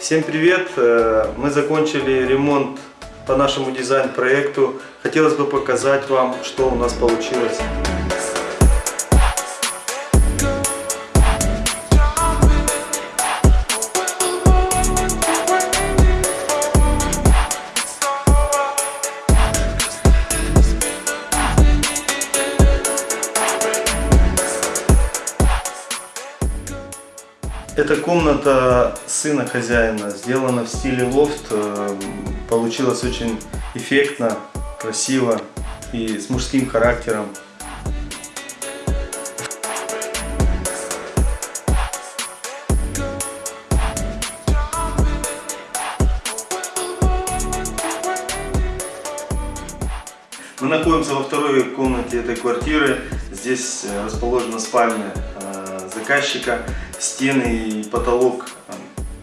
Всем привет! Э, Мы закончили ремонт по нашему дизайн-проекту. Хотелось бы показать вам, что у нас получилось. Это комната сына хозяина, сделана в стиле лофт. Э, Получилось очень эффектно, красиво и с мужским характером. Мы находимся во второй комнате этой квартиры. Здесь э, расположена спальня э, заказчика. Стены и потолок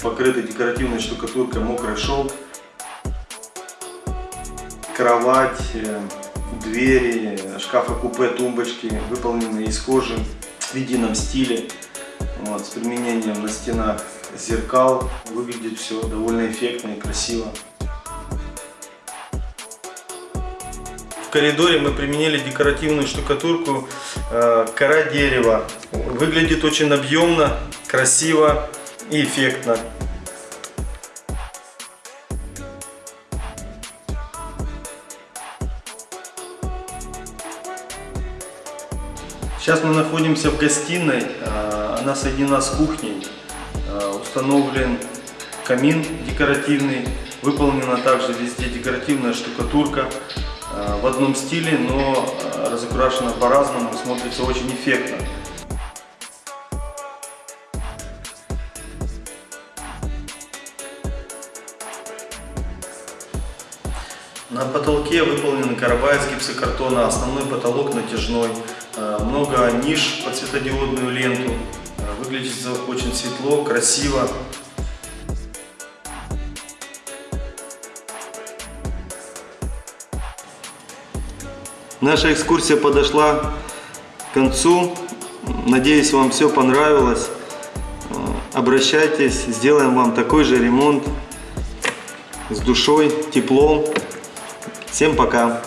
покрыты декоративной штукатуркой мокрый шелк. Кровать, э, двери, шкафы-купе, тумбочки выполнены из кожи в едином стиле. Вот, с применением на стенах зеркал. Выглядит все довольно эффектно и красиво. Коридоре мы применили декоративную штукатурку э, кора дерева. Выглядит очень объемно, красиво и эффектно. Сейчас мы находимся в гостиной, э, она соединена с кухней, Э, установлен камин декоративный, выполнена также везде декоративная штукатурка в одном стиле, но э, разукрашена по-разному, смотрится очень эффектно. На потолке выполнены карабай из гипсокартона, основной потолок натяжной, э, много ниш под светодиодную ленту, Э, выглядит очень светло, красиво. Наша экскурсия подошла к концу. Надеюсь, вам все понравилось. Э, Обращайтесь, сделаем вам такой же ремонт с душой, теплом. Всем пока!